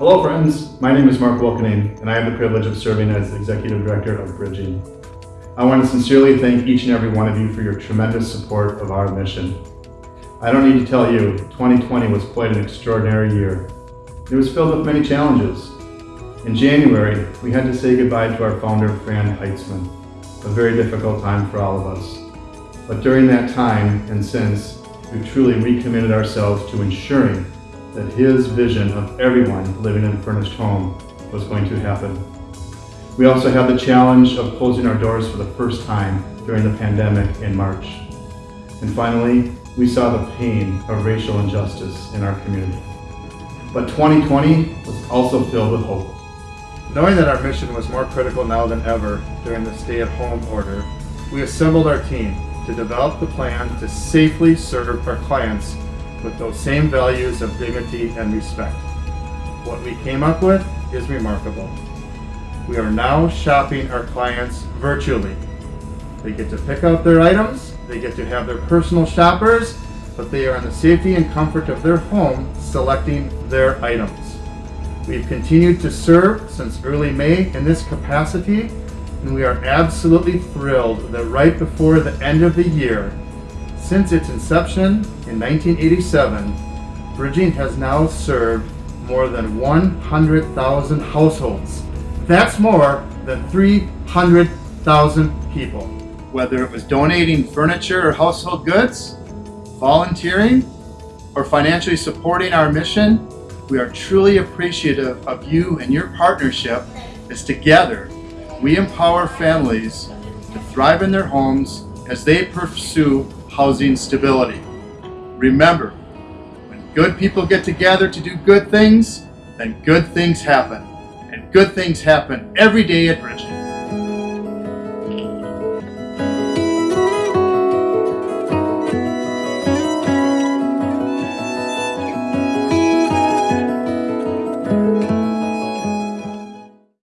Hello friends, my name is Mark Wilkening and I have the privilege of serving as Executive Director of Bridging. I want to sincerely thank each and every one of you for your tremendous support of our mission. I don't need to tell you, 2020 was quite an extraordinary year. It was filled with many challenges. In January, we had to say goodbye to our founder, Fran Heitzman, a very difficult time for all of us. But during that time and since, we've truly recommitted ourselves to ensuring that his vision of everyone living in a furnished home was going to happen. We also had the challenge of closing our doors for the first time during the pandemic in March. And finally, we saw the pain of racial injustice in our community. But 2020 was also filled with hope. Knowing that our mission was more critical now than ever during the stay-at-home order, we assembled our team to develop the plan to safely serve our clients with those same values of dignity and respect. What we came up with is remarkable. We are now shopping our clients virtually. They get to pick out their items, they get to have their personal shoppers, but they are in the safety and comfort of their home selecting their items. We've continued to serve since early May in this capacity, and we are absolutely thrilled that right before the end of the year, since its inception in 1987, Bridging has now served more than 100,000 households. That's more than 300,000 people. Whether it was donating furniture or household goods, volunteering, or financially supporting our mission, we are truly appreciative of you and your partnership as together we empower families to thrive in their homes as they pursue housing stability. Remember, when good people get together to do good things, then good things happen. And good things happen every day at Bridging.